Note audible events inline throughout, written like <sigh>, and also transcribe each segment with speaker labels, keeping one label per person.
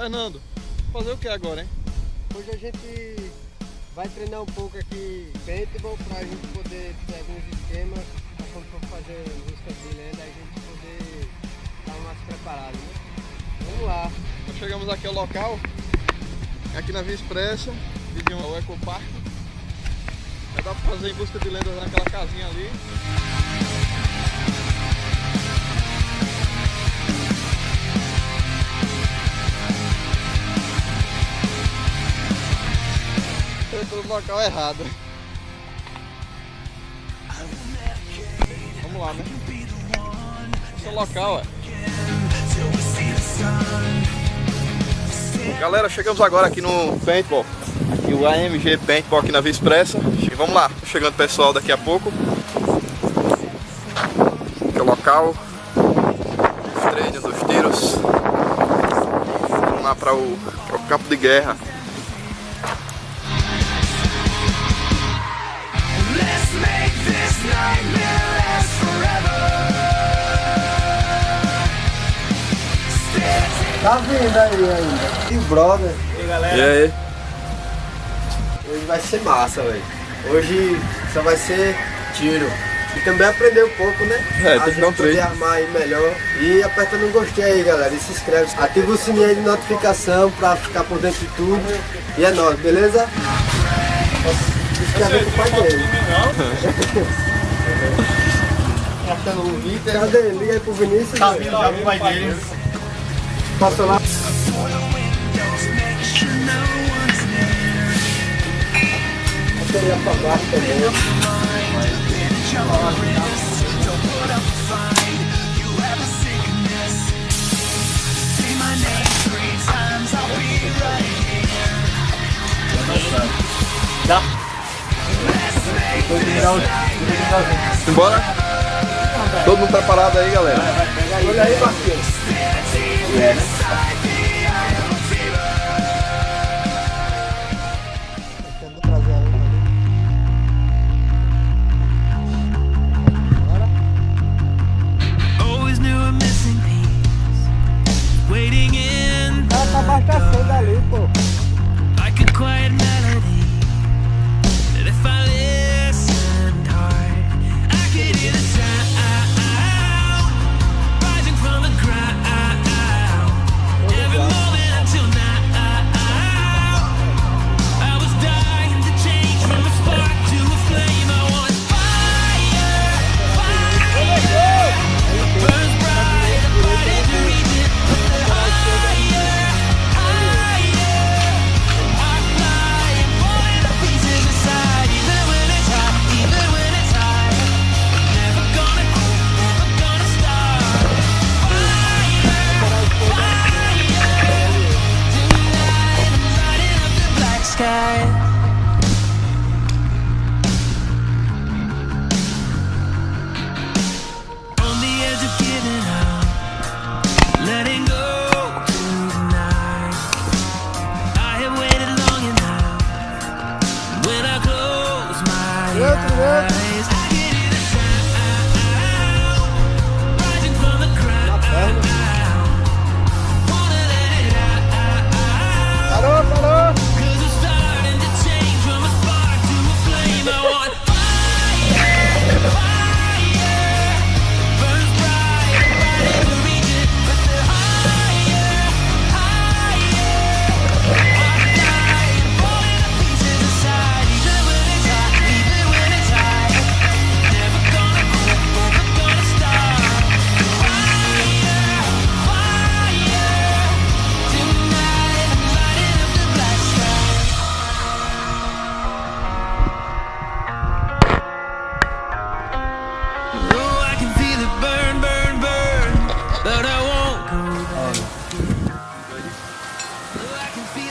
Speaker 1: Fernando, fazer o que agora, hein?
Speaker 2: Hoje a gente vai treinar um pouco aqui paintball pra gente poder ter alguns esquemas pra quando for fazer música de lenda a gente poder estar mais preparado, né? Vamos lá.
Speaker 1: Nós chegamos aqui ao local, aqui na Via Expressa, vizinho ao Ecopark. Já dá pra fazer em busca de lendas naquela casinha ali. Local errado. Vamos lá, né? Esse é o local, é. Galera, chegamos agora aqui no Paintball. Aqui o AMG Paintball aqui na Via Expressa. E vamos lá, chegando pessoal daqui a pouco. Aqui é o local. Os treinos, os tiros. Vamos lá para o, para o campo de guerra.
Speaker 2: Tá vindo aí ainda. E o brother,
Speaker 1: E aí?
Speaker 2: hoje vai ser massa, velho. Hoje só vai ser tiro. E também aprender um pouco, né?
Speaker 1: É,
Speaker 2: a
Speaker 1: tem que
Speaker 2: gente
Speaker 1: dar um
Speaker 2: poder
Speaker 1: treino.
Speaker 2: armar aí melhor. E aperta no gostei aí, galera. E se inscreve. Ativa o sininho aí de notificação pra ficar por dentro de tudo. E é nóis, beleza? Se inscreve com o pai dele. Cadê ele? Liga aí pro Vinícius. Tá vindo já pro pai dele. Passou lá. Pra baixo também.
Speaker 1: Simbora? Todo mundo preparado aí, galera?
Speaker 2: Olha aí, Marquinhos. Tentando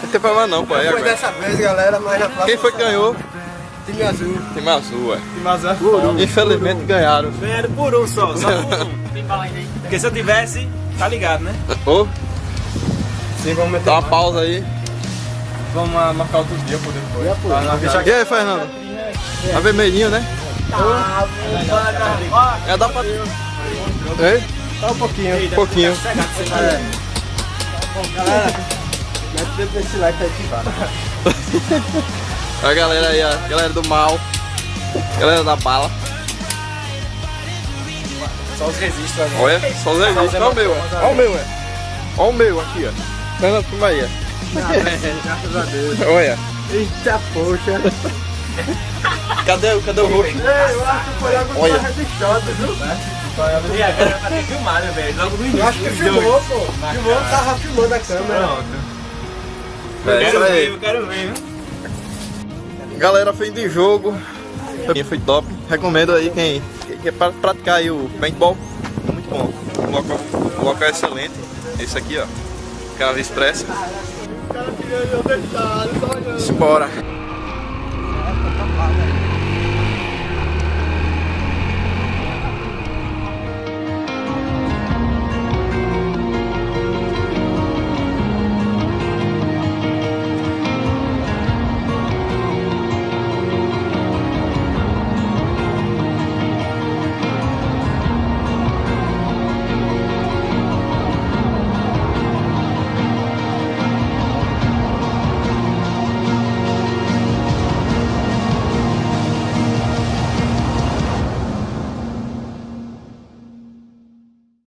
Speaker 1: tem problema não, pô. Aí
Speaker 2: Foi
Speaker 1: agora.
Speaker 2: dessa vez, galera, mas na próxima.
Speaker 1: Quem foi que ganhou?
Speaker 2: Time azul.
Speaker 1: Time azul, é.
Speaker 3: Mas é foda.
Speaker 1: Infelizmente ganharam.
Speaker 3: Ganharam por um só, só por um. <laughs> Porque se eu tivesse, tá ligado, né?
Speaker 1: Ô,
Speaker 2: Sim, vamos meter
Speaker 1: dá uma pausa aí.
Speaker 3: Vamos marcar outro dia por depois. Não
Speaker 1: E aí, Fernando? Tá vermelhinho, né? É, dá pra... Ei?
Speaker 2: Só um pouquinho.
Speaker 1: Um pouquinho.
Speaker 2: Galera,
Speaker 4: Dentro desse like que vai.
Speaker 1: A galera aí, a galera do mal. Galera da bala.
Speaker 3: Só os registros ali.
Speaker 1: Olha, só os registros. Olha o meu, é. Olha o meu, é. Olha o meu aqui, ó. Fernando, filma aí, ó.
Speaker 4: Graças a Deus.
Speaker 1: Olha.
Speaker 4: Eita, poxa.
Speaker 1: Cadê, o- cadê o roxo?
Speaker 4: Eu acho que foi logo
Speaker 1: Olha.
Speaker 4: Olha. registrado, viu?
Speaker 3: E a ter filmado, velho. Logo no
Speaker 4: Eu acho que
Speaker 3: início.
Speaker 4: filmou, pô. Filmou, tava filmando a câmera.
Speaker 1: É isso
Speaker 3: ver, quero ver.
Speaker 1: Galera, fim de jogo. Foi- Foi top. Recomendo aí quem, quer pra- praticar aí o paintball. Muito bom. O local, o local é excelente. Esse aqui, ó. Casa Expressa. Simbora.